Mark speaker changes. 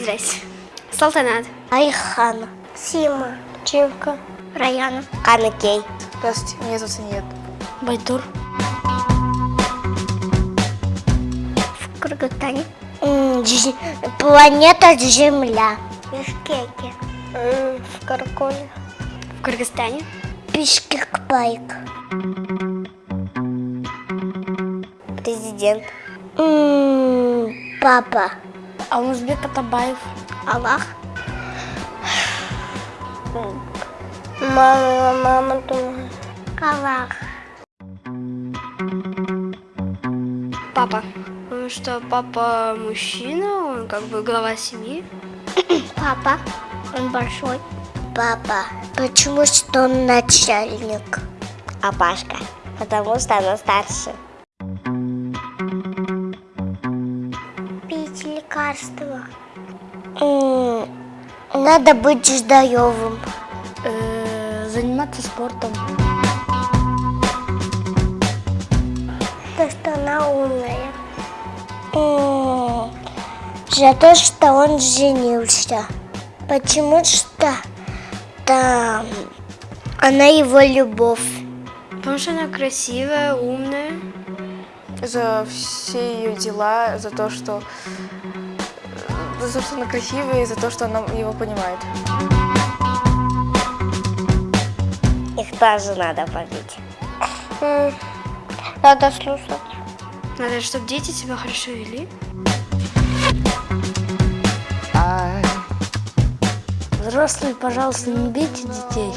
Speaker 1: Здрасте. Салтанат.
Speaker 2: Айхан. Сима. Чивка. Раяна. Канакей.
Speaker 3: Здравствуйте, меня зовут Саниет.
Speaker 1: Байтур.
Speaker 2: В Кыргызстане. Планета Земля. Бишкеке. В Карколе.
Speaker 1: В Кыргызстане.
Speaker 2: Бишкекбайк.
Speaker 3: Президент.
Speaker 2: Папа.
Speaker 1: Алмазбек Атабаев.
Speaker 2: Аллах. Мама, мама думает. Аллах.
Speaker 1: Папа. Ну что, папа мужчина, он как бы глава семьи.
Speaker 2: Папа. Он большой. Папа. Почему что он начальник?
Speaker 3: А Пашка? Потому что она старше.
Speaker 2: Лекарства. Надо быть здоровым.
Speaker 1: Э, заниматься спортом.
Speaker 2: То, что она умная. За то, что он женился. Потому что да, она его любовь.
Speaker 1: Потому что она красивая, умная.
Speaker 3: За все ее дела, за то, что за то, что она красивая, и за то, что она его понимает.
Speaker 2: Их тоже надо побить. Надо слушать.
Speaker 1: Надо, чтобы дети себя хорошо вели.
Speaker 4: Взрослые, пожалуйста, не бейте детей.